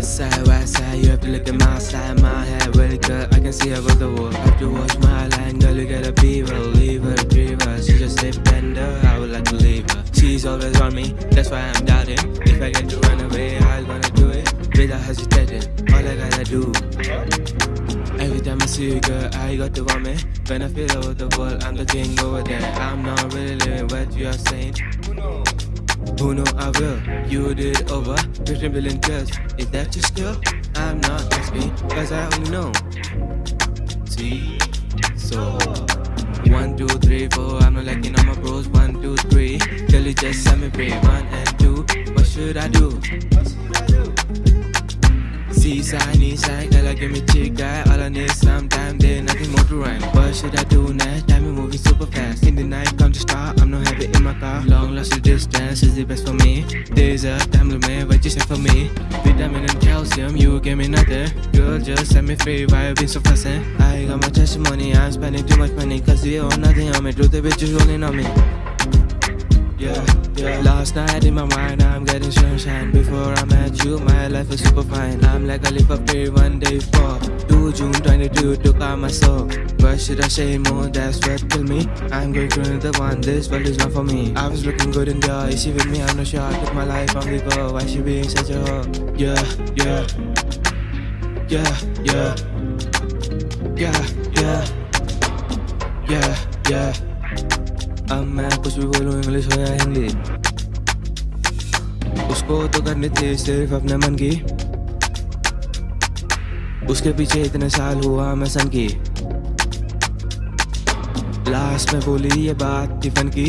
West side, west side, you have to look at my side. My head really good, I can see above the wall. Have to watch my line, girl, you gotta be her, leave her, drive her. She just a bender, I would like to leave her. She's always on me, that's why I'm doubting. If I get to run away, I'm gonna do it without hesitating. All I gotta do. Every time I see you, girl, I got to want me. When I feel over the world, I'm the king over there. I'm not really living what you are saying. Oh Who know I will? You did over 15 billion tests. Is that your skill? I'm not asking, cause I only know. See? So. One, two, three, four. I'm not liking all my bros. One, two, three. Girl, you just set me free. One and two. What should I do? See, Seaside, east side, girl, give me in. Long lost the distance is the best for me. Days up, time limit, what you say for me? Vitamin and calcium, you give me nothing. Girl, just set me free. Why you been so fussing? I got my testimony, I'm spending too much money. Cause you own nothing on me. Truth, the bitches rolling on me. Yeah, yeah. Last night in my mind, I'm getting sunshine. Before I met you, my life was super fine. I'm like a leap of faith one day for 2 June 22 took out my soul. What should I say more? That's what killed me. I'm going through another one. This world is not for me. I was looking good in the eye. Is she with me? I'm not sure. I took my life on the go. Why she being such a hoe? Yeah, yeah, yeah, yeah, yeah, yeah, yeah, yeah. अब मैं कुछ भी बोलूँ English हो या हिंदी उसको तो करनी थी सिर्फ़ अपने मन की। उसके पीछे इतने साल हुआ मैं सन की। लास्ट में बोली ये बात टिफन की।